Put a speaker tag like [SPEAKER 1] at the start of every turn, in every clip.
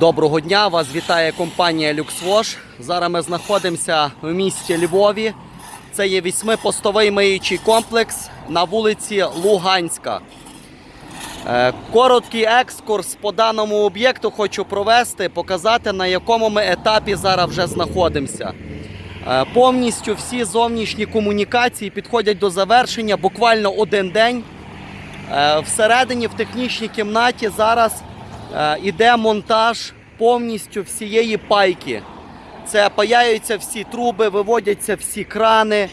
[SPEAKER 1] Доброго дня! Вас вітає компанія LuxWash. Зараз ми знаходимося в місті Львові. Це є восьмипостовий миючий комплекс на вулиці Луганська. Е, Короткий екскурс по даному об'єкту хочу провести, показати на якому ми етапі зараз вже знаходимося. Е, Повністю всі зовнішні комунікації підходять до завершення буквально один день. Е, Всередині в технічній кімнаті зараз іде монтаж повністю всієї пайки. Це паяються всі труби, виводяться всі крани, е,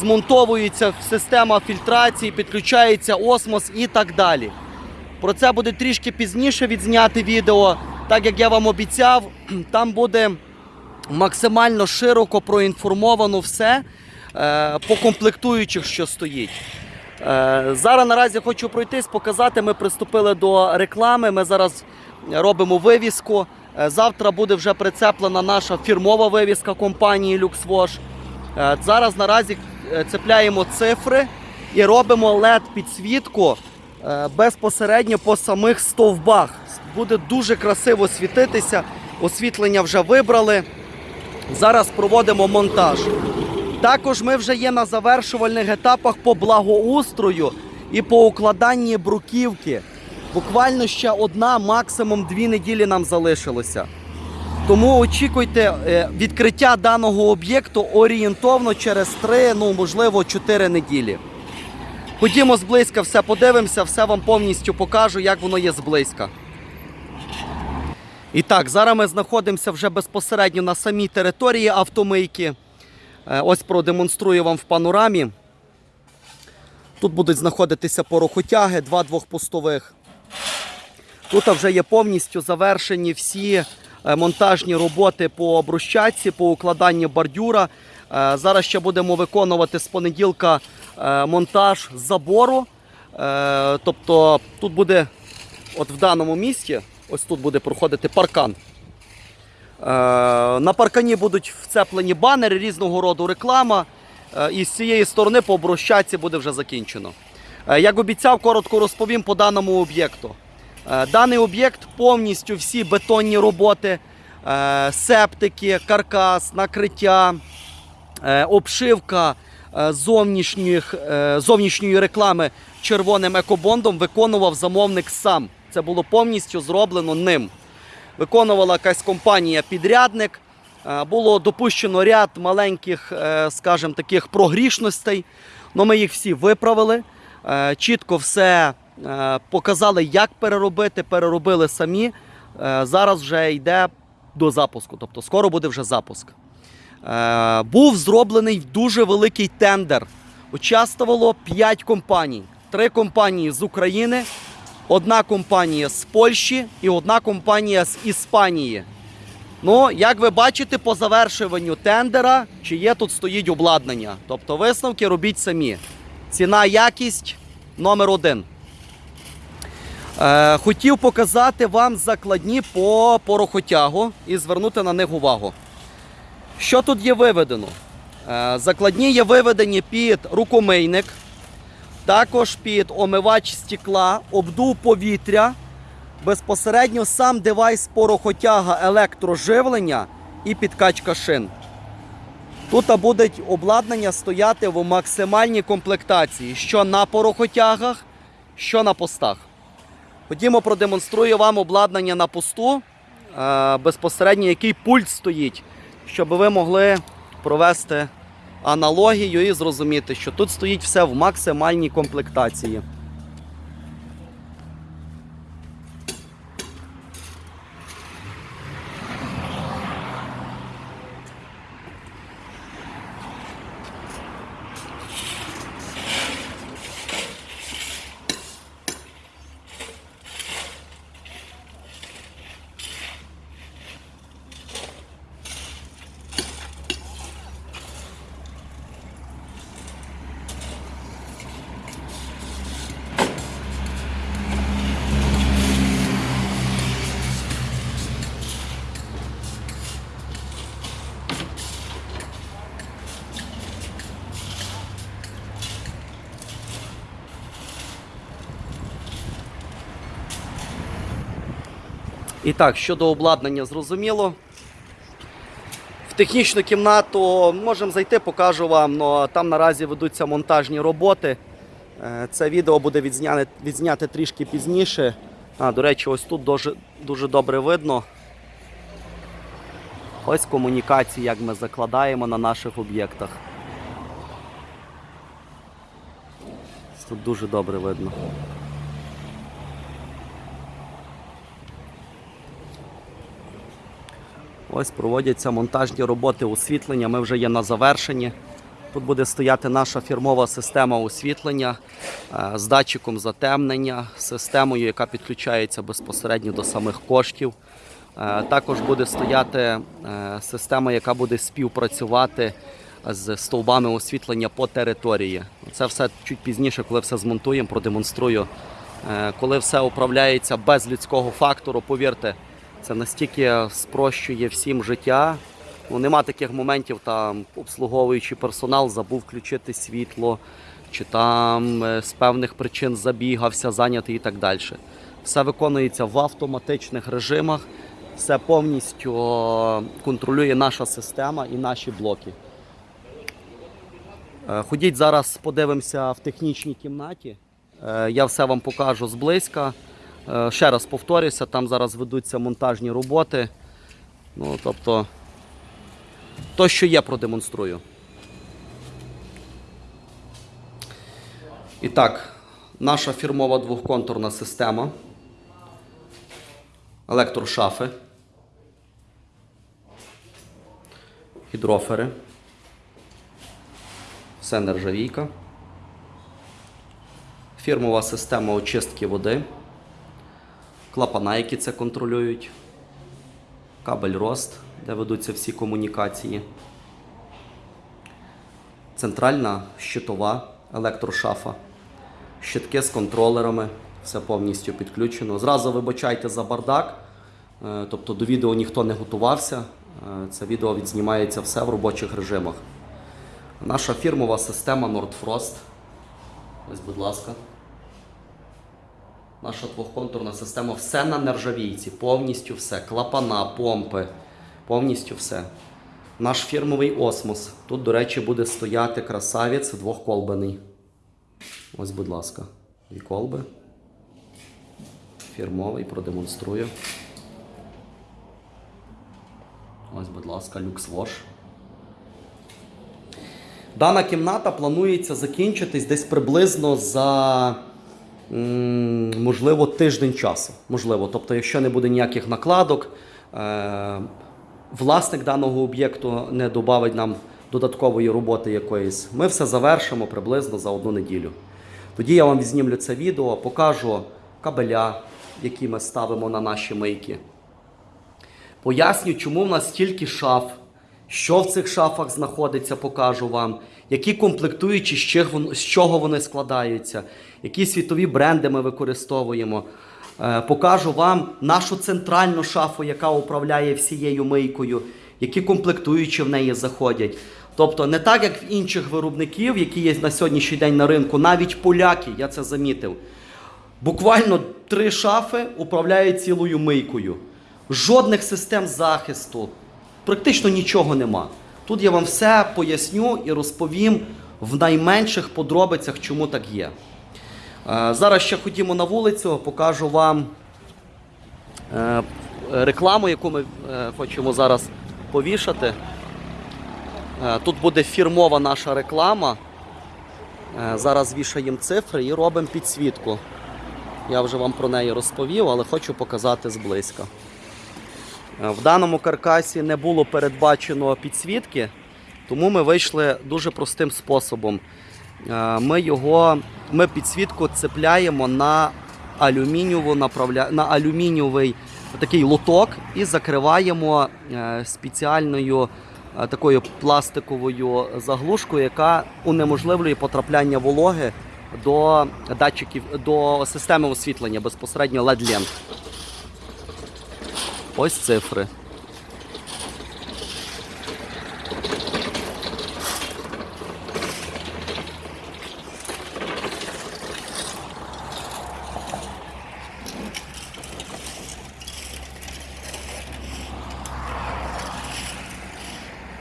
[SPEAKER 1] змонтовується система фільтрації, підключається осмос і так далі. Про це буде трішки пізніше відзняти відео. Так як я вам обіцяв, там буде максимально широко проінформовано все е, по комплектуючих, що стоїть. Е, Зараз наразі хочу пройтись, показати. Ми приступили до реклами. Ми зараз робимо вивіску. Е, Завтра буде вже прицеплена наша фірмова вивіска компанії LuxWash. Е, Зараз наразі цепляємо цифри і робимо led підсвітку безпосередньо по самих стовбах. Буде дуже красиво світитися. Освітлення вже вибрали. Зараз проводимо монтаж. Також ми вже є на завершувальних етапах по благоустрою і по укладанні бруківки. Буквально ще одна, максимум дві неділі нам залишилося. Тому очікуйте е, відкриття даного об'єкту орієнтовно через 3, ну можливо, 4 неділі. Ходімо зблизька, все подивимося, все вам повністю покажу, як воно є зблизька. І так, зараз ми знаходимося вже безпосередньо на самій території автомийки. Е, Ось продемонструю вам в панорамі. Тут будуть знаходитися порохотяги, два двохпустових. Тут вже є повністю завершені всі е, монтажні роботи по брусчатці, по укладанню бордюра. Е, Зараз ще будемо виконувати з понеділка монтаж забору. Тобто тут буде, от в даному місці, ось тут буде проходити паркан. Е, На паркані будуть вцеплені банери різного роду реклама. Е, І з цієї сторони по брусчатці буде вже закінчено. Е, Як обіцяв, коротко розповім по даному об'єкту. Даний об'єкт повністю всі бетонні роботи, септики, каркас, накриття, обшивка зовнішніх, зовнішньої реклами червоним екобондом виконував замовник сам. Це було повністю зроблено ним. Виконувала якась компанія-підрядник. Е, Було допущено ряд маленьких, е, скажімо, таких прогрішностей. але ми їх всі виправили. Е, Чітко все показали, як переробити, переробили самі. Зараз вже йде до запуску, тобто скоро буде вже запуск. Був зроблений дуже великий тендер. Участвувало 5 компаній. Три компанії з України, одна компанія з Польщі і одна компанія з Іспанії. Ну, як ви бачите, по завершуванню тендера, чи є тут стоїть обладнання. Тобто висновки робіть самі. Ціна, якість номер один. Е, хотів показати вам закладні по порохотягу і звернути на них увагу. Що тут є виведено? Е, закладні є виведені під рукомийник, також під омивач стекла, обдув повітря, безпосередньо сам девайс порохотяга електроживлення і підкачка шин. Тут буде обладнання стояти в максимальній комплектації, що на порохотягах, що на постах. Ходімо, продемонструю вам обладнання на посту, е, безпосередньо який пульт стоїть, щоб ви могли провести аналогію і зрозуміти, що тут стоїть все в максимальній комплектації. І так, щодо обладнання, зрозуміло. В технічну кімнату можемо зайти, покажу вам, але там наразі ведуться монтажні роботи. Е, Це відео буде відзняне, відзняте трішки пізніше. А, до речі, ось тут дуже, дуже добре видно. Ось комунікації, як ми закладаємо на наших об'єктах. Тут дуже добре видно. Ось проводяться монтажні роботи освітлення. Ми вже є на завершенні. Тут буде стояти наша фірмова система освітлення е, з датчиком затемнення, системою, яка підключається безпосередньо до самих коштів. Е, Також буде стояти е, система, яка буде співпрацювати з стовбами освітлення по території. Це все чуть пізніше, коли все змонтуємо, продемонструю. Коли все управляється без людського фактору, повірте, це настільки спрощує всім життя. Ну, нема таких моментів, там обслуговуючий персонал забув включити світло, чи там е, з певних причин забігався, зайнятий і так далі. Все виконується в автоматичних режимах, все повністю контролює наша система і наші блоки. Е, Ходіть зараз, подивимося в технічній кімнаті. Е, Я все вам покажу зблизька. Е, Ще раз повторюся, там зараз ведуться монтажні роботи. Ну, тобто, то, що є, продемонструю. І так, наша фірмова двохконтурна система. Електрошафи. Гідрофери. Все нержавійка. Фірмова система очистки води. Клапана, які це контролюють. Кабель рост, де ведуться всі комунікації. Центральна щитова електрошафа. Щитки з контролерами. Все повністю підключено. Зразу вибачайте за бардак. Е, Тобто до відео ніхто не готувався. Е, Це відео відзнімається все в робочих режимах. Наша фірмова система Nordfrost. Ось, будь ласка. Наша двохконтурна система все на нержавійці, повністю все. Клапана, помпи, повністю все. Наш фірмовий осмос. Тут, до речі, буде стояти красавець двохколбаний. Ось, будь ласка, дві колби. Фірмовий, продемонструю. Ось, будь ласка, люксвош. Дана кімната планується закінчитись десь приблизно за можливо тиждень часу. Можливо, тобто, якщо не буде ніяких накладок, е, власник даного об'єкту не додавить нам додаткової роботи якоїсь. Ми все завершимо приблизно за одну неділю. Тоді я вам відзнімлю це відео, покажу кабеля, які ми ставимо на наші мийки. Поясню, чому в нас стільки шаф, що в цих шафах знаходиться, покажу вам, які комплектуючі, з чого вони складаються, які світові бренди ми використовуємо. Е, Покажу вам нашу центральну шафу, яка управляє всією мийкою, які комплектуючі в неї заходять. Тобто не так, як в інших виробників, які є на сьогоднішній день на ринку, навіть поляки, я це замітив. Буквально три шафи управляють цілою мийкою. Жодних систем захисту, практично нічого нема. Тут я вам все поясню і розповім в найменших подробицях, чому так є. Е, Зараз ще ходімо на вулицю, покажу вам е, рекламу, яку ми е, хочемо зараз повішати. Тут буде фірмова наша реклама. Зараз вішаємо цифри і робимо підсвітку. Я вже вам про неї розповів, але хочу показати зблизька. Е, В даному каркасі не було передбачено підсвітки, тому ми вийшли дуже простим способом. Е, Ми його, ми підсвітку цепляємо на алюмінієву направля... на алюмінієвий такий лоток і закриваємо е, спеціальною такою пластиковою заглушкою, яка унеможливлює потрапляння вологи до датчиків до системи освітлення безпосередньо LED лент Ось цифри.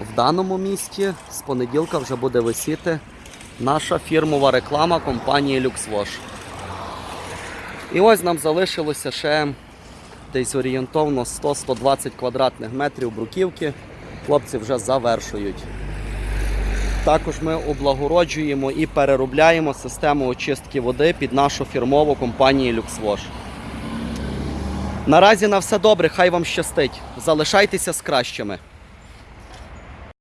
[SPEAKER 1] В даному місті з понеділка вже буде висіти наша фірмова реклама компанії LuxWash. І ось нам залишилося ще десь орієнтовно 100-120 квадратних метрів бруківки. Хлопці вже завершують. Також ми облагороджуємо і переробляємо систему очистки води під нашу фірмову компанію LuxWash. Наразі на все добре, хай вам щастить. Залишайтеся з кращими.